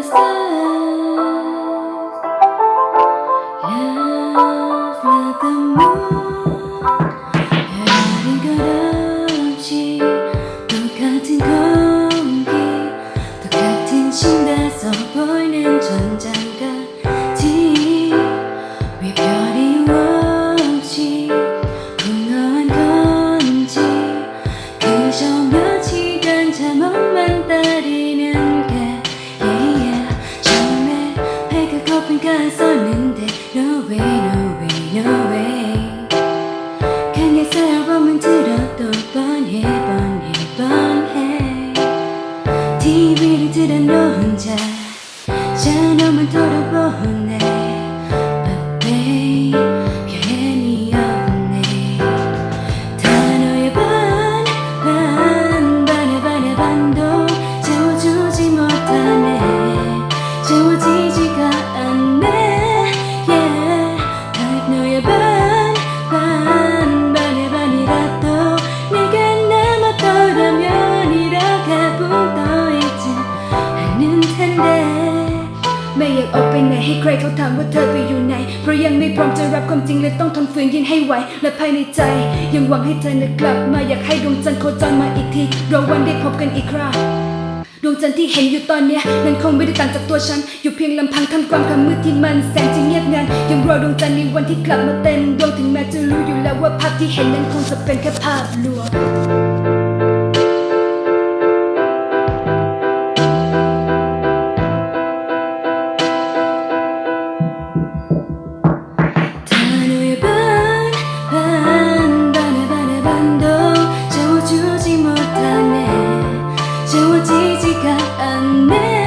love, love, love the moon. 고픈가 썼는데 No way no way 강에서 앨범은 들어도 뻔해 뻔해 뻔해. TV를 틀어 놓은 자 샤너만 돌아보 ไม่อยากออกไปไหนให้ใครเขาถามว่าเธอไปอยู่ไหน เพราะยังไม่พร้อมจะรับความจริงเลยต้องทนฝืนยินให้ไหว และภายในใจ ยังหวังให้เธอนะกลับ มาอยากให้ดวงจันทร์โคจรมาอีกทีรอวันได้พบกันอีกคราดวงจันทร์ที่เห็นอยู่ตอนเนี้ยนั้นคงไม่ได้ต่างจากตัวฉัน อยู่เพียงลำพังทำกลางความมืดที่มันแสนจะเงียบงันยังรอดวงจันทร์ในวันที่กลับมาเต็มดวงถึงแม้จะรู้อยู่แล้วว่าภาพที่เห็นนั้นคงจะเป็นแค่ภาพลวง 지지가 않네.